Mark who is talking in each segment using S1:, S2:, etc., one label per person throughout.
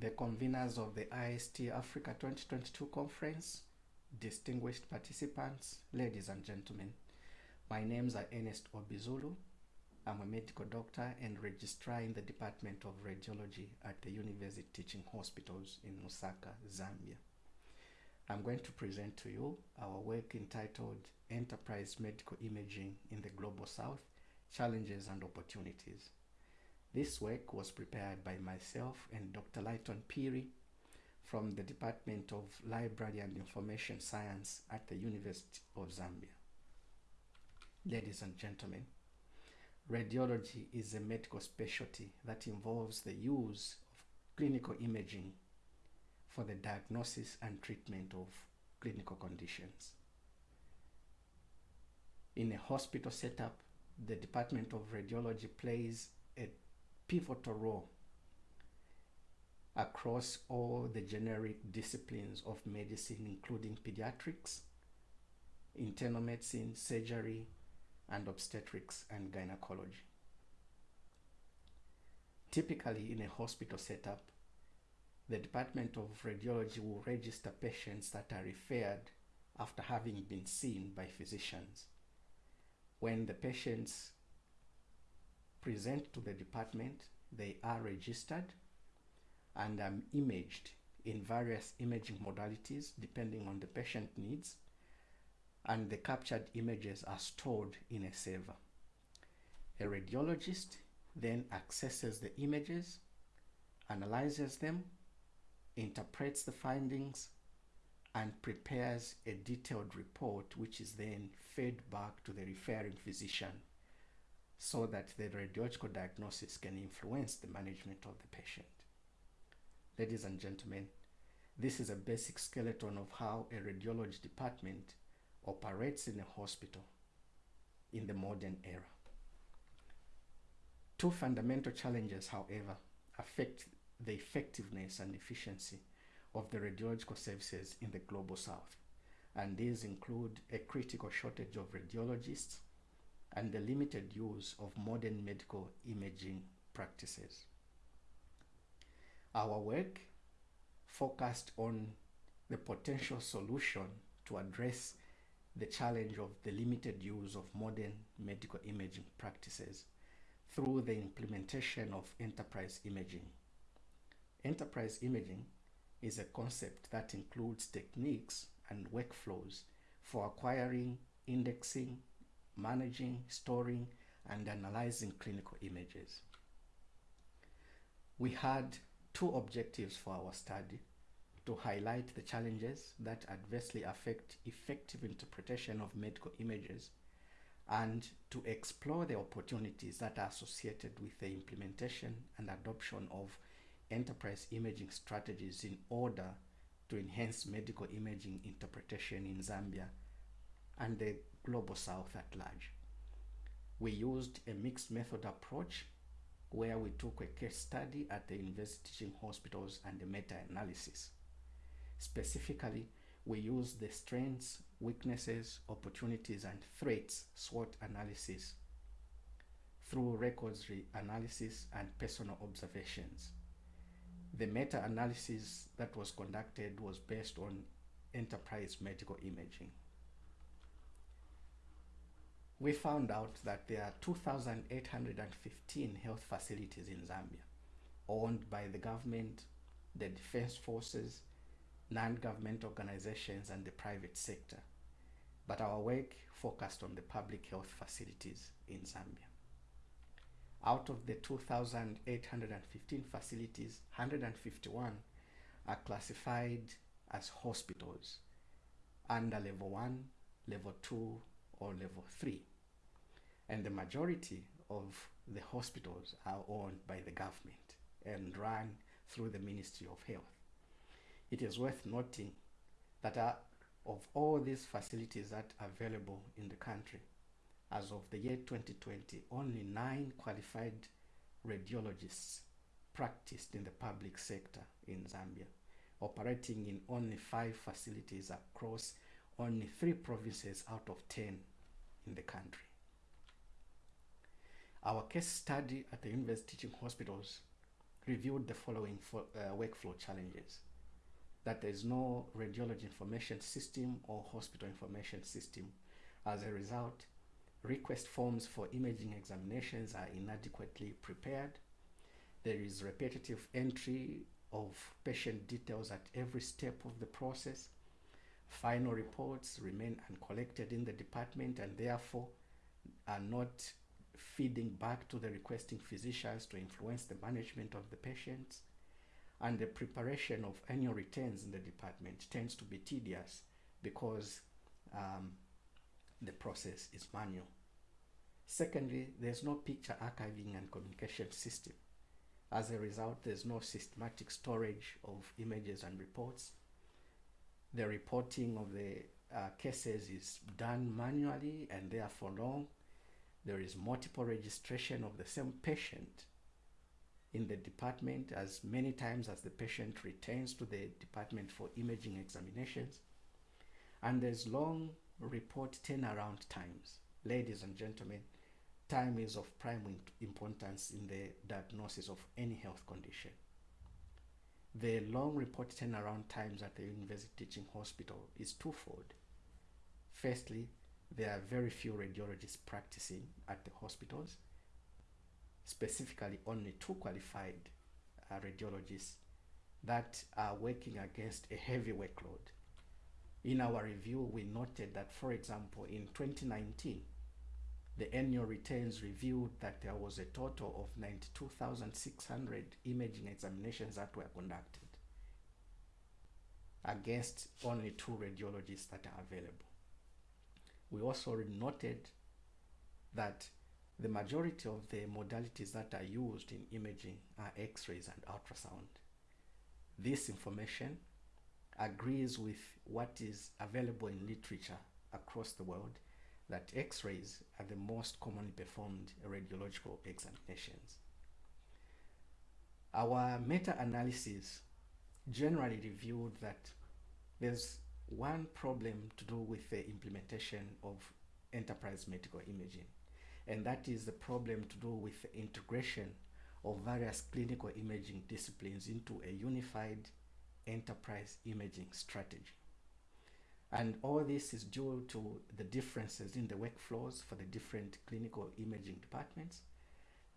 S1: the conveners of the IST Africa 2022 conference, distinguished participants, ladies and gentlemen. My names are Ernest Obizulu. I'm a medical doctor and registrar in the Department of Radiology at the University Teaching Hospitals in Lusaka, Zambia. I'm going to present to you our work entitled Enterprise Medical Imaging in the Global South, Challenges and Opportunities. This work was prepared by myself and Dr. Lighton Phiri from the Department of Library and Information Science at the University of Zambia. Ladies and gentlemen, radiology is a medical specialty that involves the use of clinical imaging for the diagnosis and treatment of clinical conditions. In a hospital setup, the Department of Radiology plays a pivotal role across all the generic disciplines of medicine, including pediatrics, internal medicine, surgery, and obstetrics and gynecology. Typically, in a hospital setup, the Department of Radiology will register patients that are referred after having been seen by physicians. When the patients present to the department, they are registered and um, imaged in various imaging modalities depending on the patient needs and the captured images are stored in a server. A radiologist then accesses the images, analyzes them, interprets the findings, and prepares a detailed report which is then fed back to the referring physician so that the radiological diagnosis can influence the management of the patient. Ladies and gentlemen, this is a basic skeleton of how a radiology department operates in a hospital in the modern era. Two fundamental challenges, however, affect the effectiveness and efficiency of the radiological services in the global south. And these include a critical shortage of radiologists and the limited use of modern medical imaging practices. Our work focused on the potential solution to address the challenge of the limited use of modern medical imaging practices through the implementation of enterprise imaging. Enterprise imaging is a concept that includes techniques and workflows for acquiring, indexing, managing, storing, and analyzing clinical images. We had two objectives for our study to highlight the challenges that adversely affect effective interpretation of medical images and to explore the opportunities that are associated with the implementation and adoption of enterprise imaging strategies in order to enhance medical imaging interpretation in Zambia and the global south at large. We used a mixed method approach where we took a case study at the university teaching hospitals and a meta-analysis. Specifically, we used the strengths, weaknesses, opportunities, and threats SWOT analysis through records analysis and personal observations. The meta-analysis that was conducted was based on enterprise medical imaging. We found out that there are 2,815 health facilities in Zambia owned by the government, the defense forces, non-government organizations, and the private sector. But our work focused on the public health facilities in Zambia. Out of the 2,815 facilities, 151 are classified as hospitals under level 1, level 2, or level 3. And the majority of the hospitals are owned by the government and run through the Ministry of Health. It is worth noting that uh, of all these facilities that are available in the country, as of the year 2020, only nine qualified radiologists practiced in the public sector in Zambia, operating in only five facilities across only three provinces out of 10 in the country. Our case study at the University Teaching Hospitals reviewed the following for, uh, workflow challenges. That there is no radiology information system or hospital information system. As a result, request forms for imaging examinations are inadequately prepared. There is repetitive entry of patient details at every step of the process. Final reports remain uncollected in the department and therefore are not feeding back to the requesting physicians to influence the management of the patients. And the preparation of annual returns in the department tends to be tedious because um, the process is manual. Secondly, there's no picture archiving and communication system. As a result, there's no systematic storage of images and reports. The reporting of the uh, cases is done manually and therefore long. There is multiple registration of the same patient in the department as many times as the patient returns to the department for imaging examinations. And there's long report turnaround times. Ladies and gentlemen, time is of prime importance in the diagnosis of any health condition. The long report turnaround times at the University Teaching Hospital is twofold. Firstly, there are very few radiologists practicing at the hospitals, specifically only two qualified uh, radiologists that are working against a heavy workload. In our review, we noted that, for example, in 2019, the annual returns revealed that there was a total of 92,600 imaging examinations that were conducted against only two radiologists that are available. We also noted that the majority of the modalities that are used in imaging are x-rays and ultrasound. This information agrees with what is available in literature across the world that x-rays are the most commonly performed radiological examinations. Our meta-analysis generally revealed that there's one problem to do with the implementation of enterprise medical imaging, and that is the problem to do with the integration of various clinical imaging disciplines into a unified enterprise imaging strategy. And all this is due to the differences in the workflows for the different clinical imaging departments,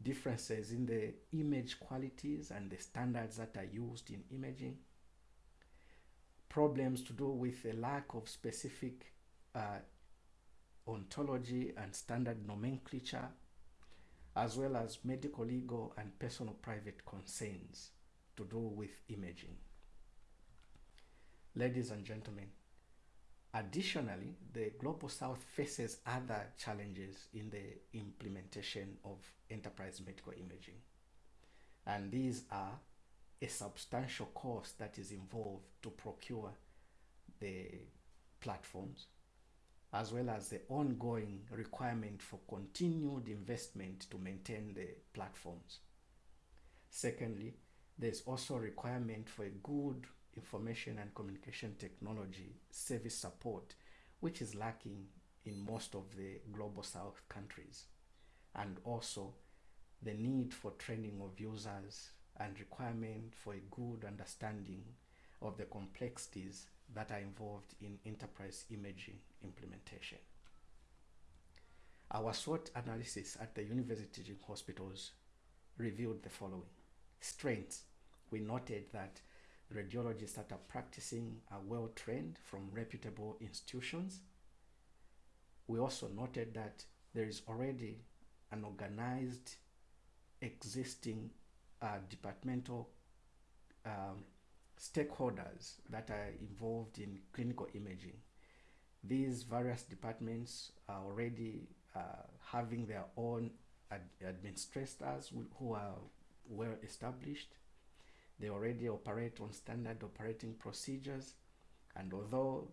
S1: differences in the image qualities and the standards that are used in imaging, problems to do with a lack of specific uh, ontology and standard nomenclature, as well as medical, legal, and personal private concerns to do with imaging. Ladies and gentlemen, Additionally, the Global South faces other challenges in the implementation of enterprise medical imaging. And these are a substantial cost that is involved to procure the platforms, as well as the ongoing requirement for continued investment to maintain the platforms. Secondly, there's also a requirement for a good information and communication technology service support, which is lacking in most of the global south countries. And also the need for training of users and requirement for a good understanding of the complexities that are involved in enterprise imaging implementation. Our SWOT analysis at the university hospitals revealed the following. Strengths. We noted that radiologists that are practicing are well trained from reputable institutions. We also noted that there is already an organized existing uh, departmental um, stakeholders that are involved in clinical imaging. These various departments are already uh, having their own ad administrators who are well established they already operate on standard operating procedures. And although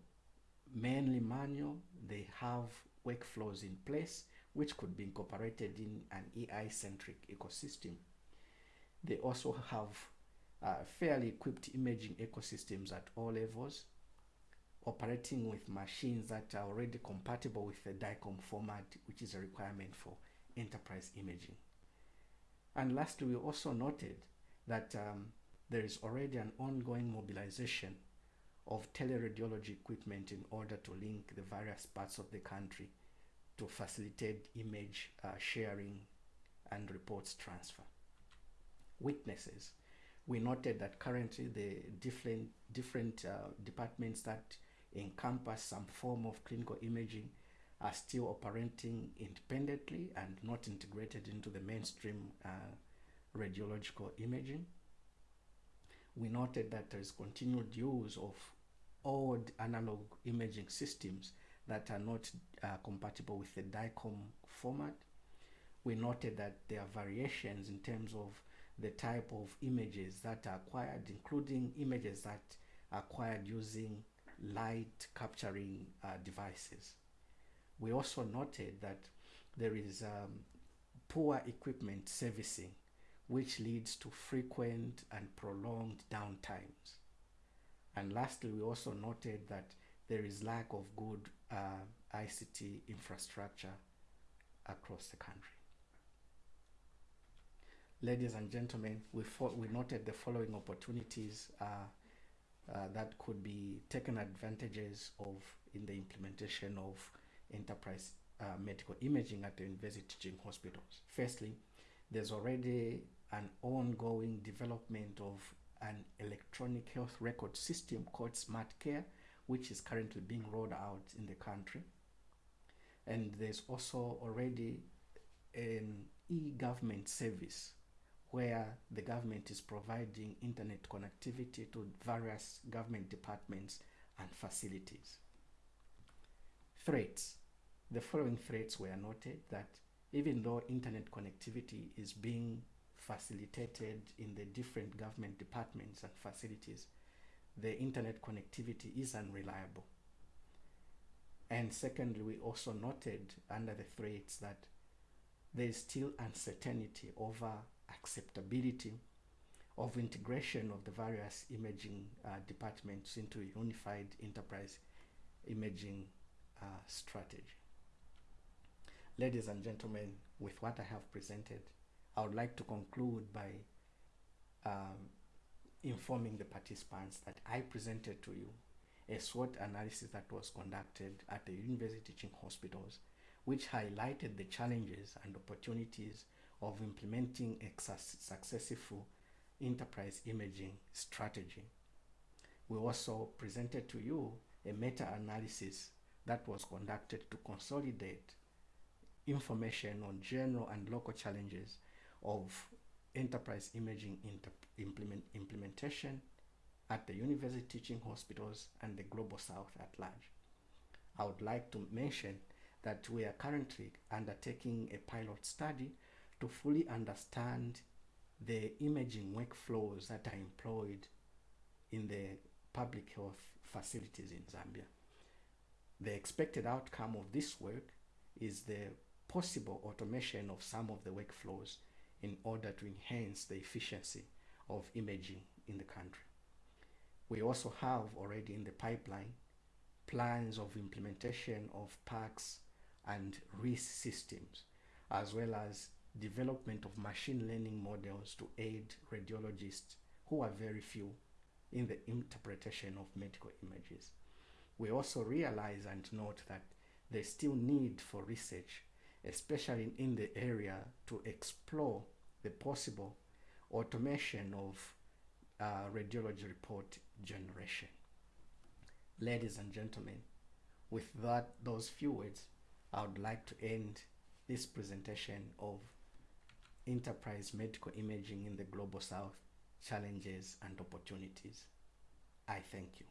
S1: mainly manual, they have workflows in place which could be incorporated in an EI-centric ecosystem. They also have uh, fairly equipped imaging ecosystems at all levels, operating with machines that are already compatible with the DICOM format, which is a requirement for enterprise imaging. And lastly, we also noted that um, there is already an ongoing mobilization of teleradiology equipment in order to link the various parts of the country to facilitate image uh, sharing and reports transfer. Weaknesses. We noted that currently the different, different uh, departments that encompass some form of clinical imaging are still operating independently and not integrated into the mainstream uh, radiological imaging. We noted that there is continued use of old analog imaging systems that are not uh, compatible with the DICOM format. We noted that there are variations in terms of the type of images that are acquired, including images that are acquired using light capturing uh, devices. We also noted that there is um, poor equipment servicing, which leads to frequent and prolonged downtimes. And lastly, we also noted that there is lack of good uh, ICT infrastructure across the country. Ladies and gentlemen, we, we noted the following opportunities uh, uh, that could be taken advantages of in the implementation of enterprise uh, medical imaging at the university teaching hospitals. Firstly, there's already an ongoing development of an electronic health record system called Smart Care, which is currently being rolled out in the country. And there's also already an e-government service where the government is providing internet connectivity to various government departments and facilities. Threats. The following threats were noted that even though internet connectivity is being facilitated in the different government departments and facilities, the internet connectivity is unreliable. And secondly, we also noted under the threats that there is still uncertainty over acceptability of integration of the various imaging uh, departments into a unified enterprise imaging uh, strategy. Ladies and gentlemen, with what I have presented, I would like to conclude by um, informing the participants that I presented to you a SWOT analysis that was conducted at the university teaching hospitals, which highlighted the challenges and opportunities of implementing a successful enterprise imaging strategy. We also presented to you a meta-analysis that was conducted to consolidate information on general and local challenges of enterprise imaging implement implementation at the university teaching hospitals and the global south at large. I would like to mention that we are currently undertaking a pilot study to fully understand the imaging workflows that are employed in the public health facilities in Zambia. The expected outcome of this work is the possible automation of some of the workflows in order to enhance the efficiency of imaging in the country. We also have already in the pipeline plans of implementation of PACS and RIS systems, as well as development of machine learning models to aid radiologists who are very few in the interpretation of medical images. We also realize and note that there's still need for research especially in the area to explore the possible automation of uh, radiology report generation. Ladies and gentlemen, with that, those few words, I would like to end this presentation of enterprise medical imaging in the Global South, challenges and opportunities. I thank you.